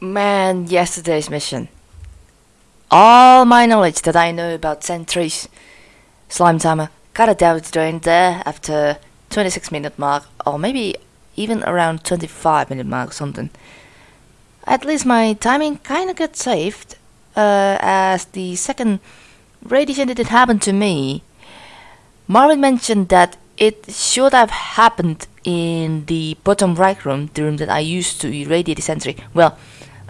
Man, yesterday's mission. All my knowledge that I know about sentries, slime timer, got a down the drain there after 26 minute mark, or maybe even around 25 minute mark or something. At least my timing kinda got saved, uh, as the second radiation didn't happen to me. Marvin mentioned that it should have happened in the bottom right room, the room that I used to irradiate the sentry. Well,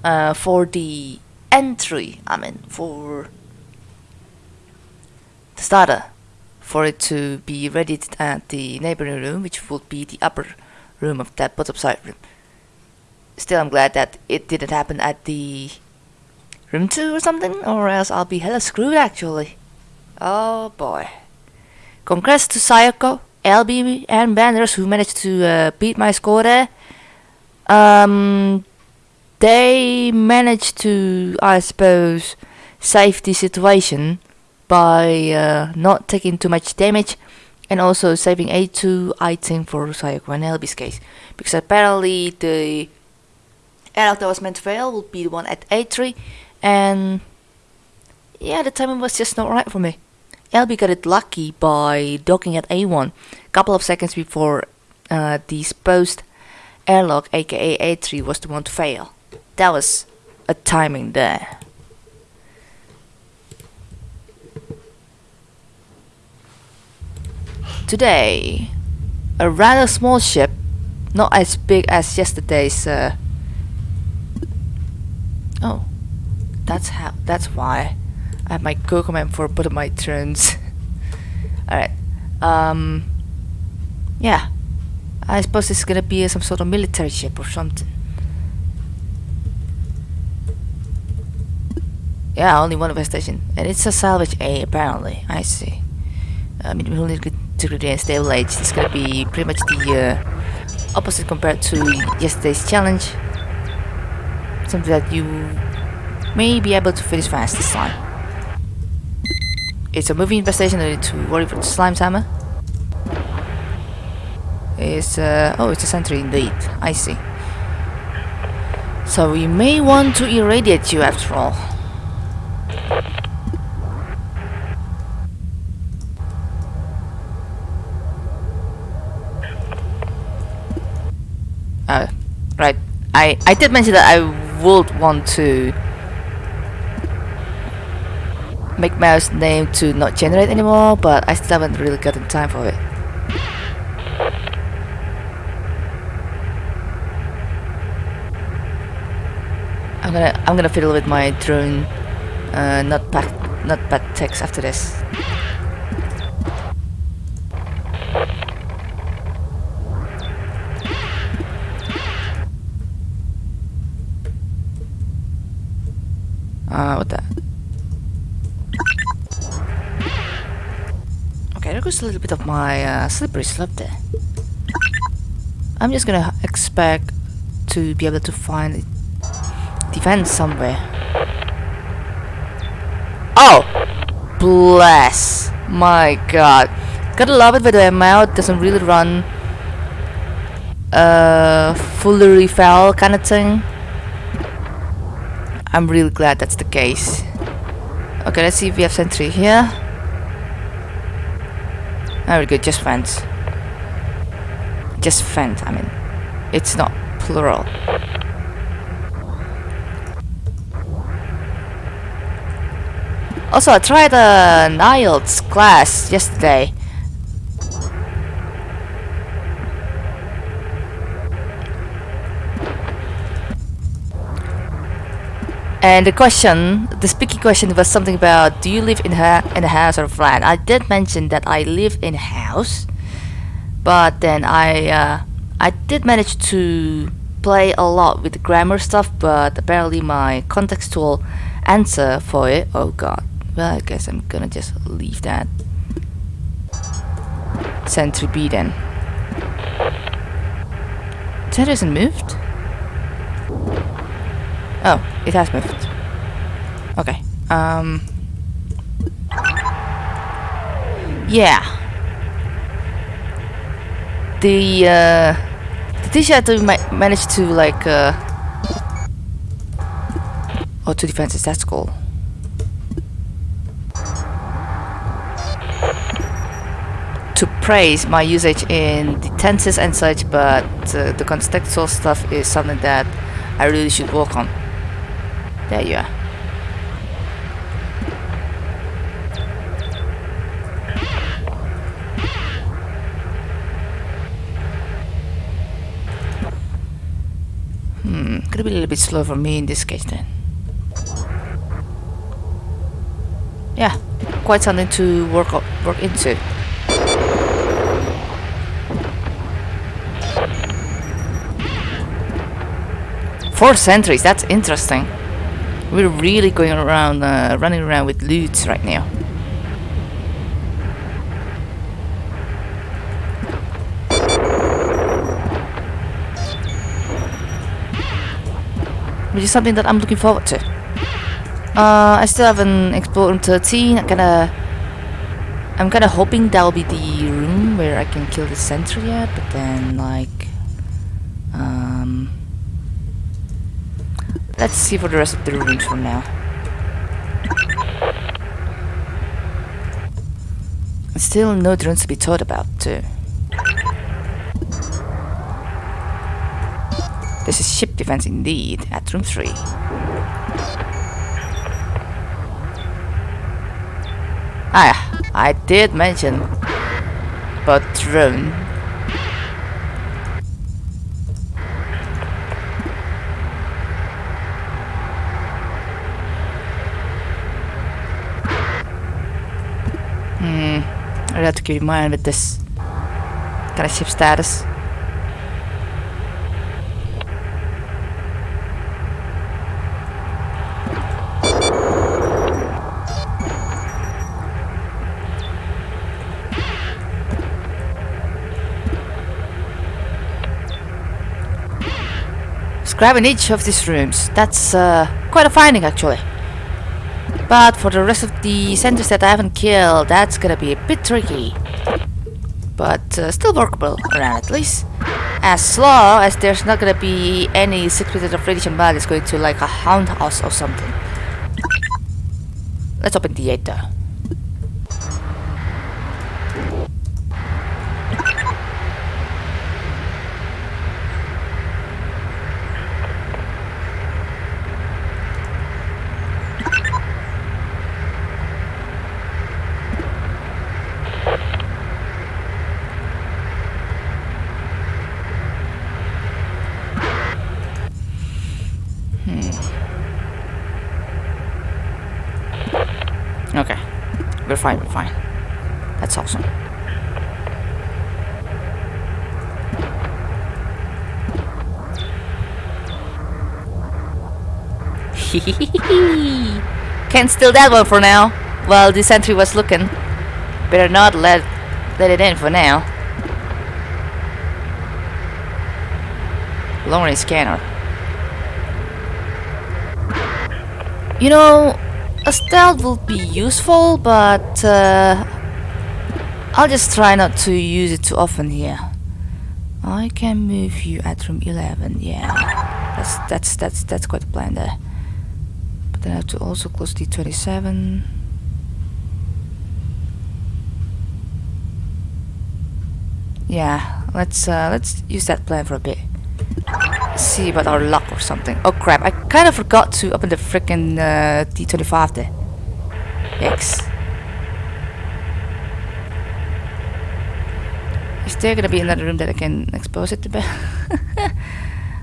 uh, for the entry, I mean, for the starter, for it to be ready at the neighboring room, which would be the upper room of that bottom side room. Still, I'm glad that it didn't happen at the room 2 or something, or else I'll be hella screwed actually. Oh boy. Congrats to Sayako, LB, and Banners who managed to uh, beat my score there. Um, they managed to, I suppose, save the situation by uh, not taking too much damage and also saving A2 item for Sayako and LB's case. Because apparently the airlock that was meant to fail would be the one at A3 and yeah, the timing was just not right for me. Elby got it lucky by docking at A1 a couple of seconds before uh, the supposed airlock aka A3 was the one to fail. That was a timing there. Today, a rather small ship, not as big as yesterday's. Uh, oh, that's how. That's why I have my go command for both of my turns. All right. Um. Yeah. I suppose it's gonna be some sort of military ship or something. Yeah, only one station, and it's a salvage A apparently. I see. I mean, we only get to and stable age. It's gonna be pretty much the uh, opposite compared to yesterday's challenge. Something that you may be able to finish fast this time. It's a moving infestation, no need to worry for the slime timer. It's uh, oh, it's a sentry indeed. I see. So we may want to irradiate you after all. Uh, right. I, I did mention that I would want to make mouse name to not generate anymore, but I still haven't really gotten time for it. I'm gonna I'm gonna fiddle with my drone uh, not bad text after this. Uh, what the? Okay, there goes a little bit of my uh, slippery slope there. I'm just gonna expect to be able to find defense somewhere. Oh! Bless! My god. Gotta love it when the amount doesn't really run uh fully refill kind of thing. I'm really glad that's the case. Okay, let's see if we have sentry here. Very good, just fence. Just fence, I mean. It's not plural. Also, I tried an IELTS class yesterday. And the question, the speaking question was something about do you live in a, in a house or a flat? I did mention that I live in a house, but then I uh, I did manage to play a lot with the grammar stuff, but apparently my contextual answer for it, oh god, well I guess I'm gonna just leave that. Sentry B then. That isn't moved? Oh, it has moved. Okay. Um. Yeah. The uh, the to ma manage to like uh, Oh, two defenses, that's cool. To praise my usage in the tenses and such, but uh, the contextual stuff is something that I really should work on. There you are. Hmm, gonna be a little bit slow for me in this case then. Yeah, quite something to work up, work into. Four sentries, that's interesting. We're really going around, uh, running around with loot right now. Which is something that I'm looking forward to. Uh, I still haven't explored room 13. I'm kinda... I'm kinda hoping that'll be the room where I can kill the sentry yet, but then, like... Um... Let's see for the rest of the rooms for now. Still no drones to be taught about, too. This is ship defense indeed, at room 3. Ah, I did mention but drone. Hmm, I'd have to keep in mind with this kind of ship status. grabbing each of these rooms. That's uh, quite a finding actually. But for the rest of the centers that I haven't killed, that's gonna be a bit tricky. But uh, still workable around at least. As long as there's not gonna be any secret of radiation bug is going to like a hound us or something. Let's open the gate though. Okay. We're fine, fine. That's awesome. Can't steal that one for now. While the sentry was looking. Better not let let it in for now. Long scanner. You know, a stealth will be useful, but uh, I'll just try not to use it too often here. I can move you at room 11, yeah. That's that's that's that's quite a plan there. But then I have to also close D27. Yeah, let's uh, let's use that plan for a bit. See about our luck or something. Oh crap! I kind of forgot to open the freaking uh, D25 there. Yikes! Is there gonna be another room that I can expose it to?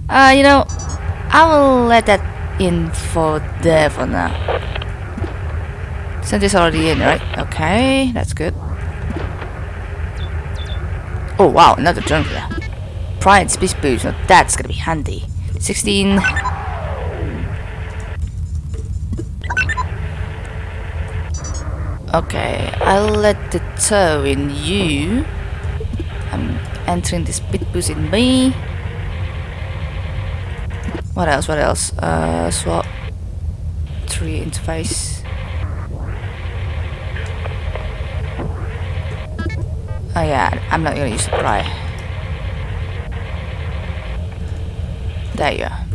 Uh, you know, I will let that in for there for now. Since it's already in, right? Okay, that's good. Oh wow, another here. Pride speed boost, now that's gonna be handy. 16. Okay, I'll let the toe in you. I'm entering the speed boost in me. What else? What else? Uh, swap. Three interface. Oh yeah, I'm not gonna use the pry. There you are.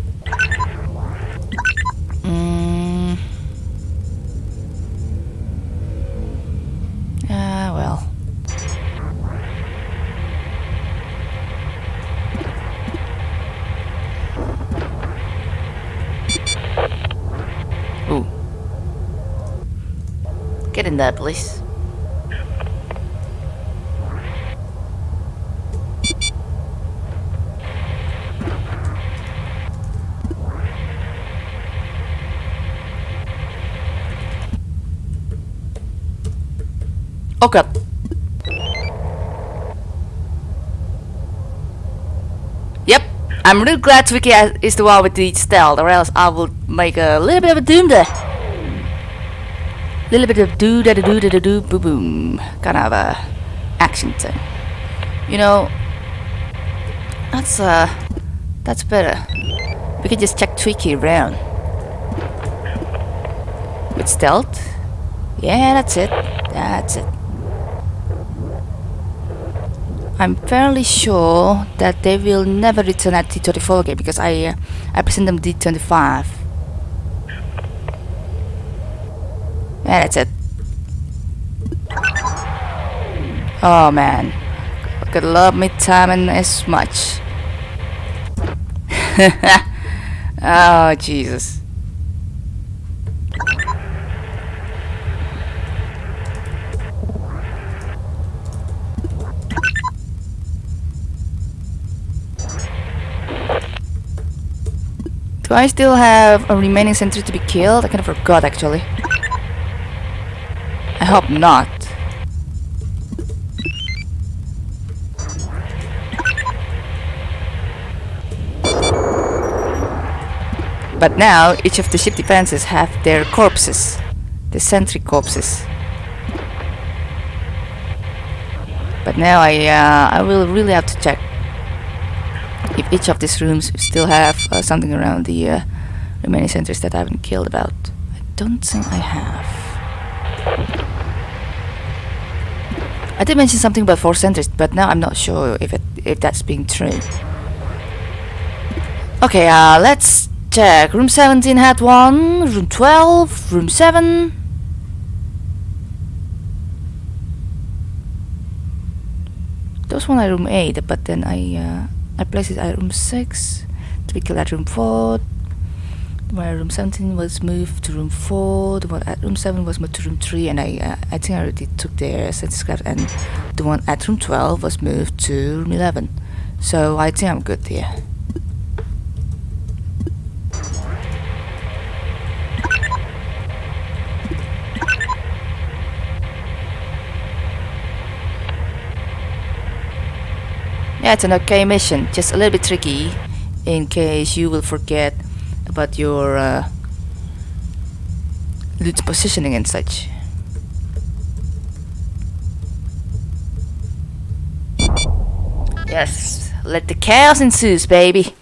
Ah, well. Get in there, please. Oh god. Yep, I'm really glad Twiki is the one with the stealth, or else I would make a little bit of a doom there. Little bit of do da da do da da do boom boom, kind of a action thing. You know, that's uh, that's better. We can just check Twiki around with stealth. Yeah, that's it. That's it. I'm fairly sure that they will never return at D24 again because I uh, I present them D25. Yeah, that's it. Oh man, could love me timing as much. oh Jesus. Do I still have a remaining sentry to be killed? I kind of forgot actually. I hope not. But now each of the ship defenses have their corpses, the sentry corpses. But now I uh, I will really have to check if each of these rooms still have uh, something around the uh, remaining sentries that I haven't killed about. I don't think I have. I did mention something about four sentries, but now I'm not sure if it if that's being true. Okay, uh, let's check. Room 17 had one, room 12, room 7. Those one are room 8, but then I uh, I placed it at room 6 to be killed at room 4 where room 17 was moved to room 4 the one at room 7 was moved to room 3 and I uh, I think I already took their scrap and the one at room 12 was moved to room 11 so I think I'm good here Yeah, it's an okay mission, just a little bit tricky in case you will forget about your uh, loot positioning and such. Yes, let the chaos ensues, baby.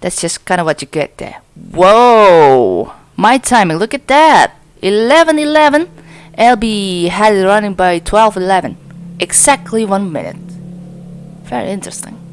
That's just kind of what you get there. Whoa! My timing, look at that! 11.11. LB had it running by 12.11. Exactly one minute. Very interesting.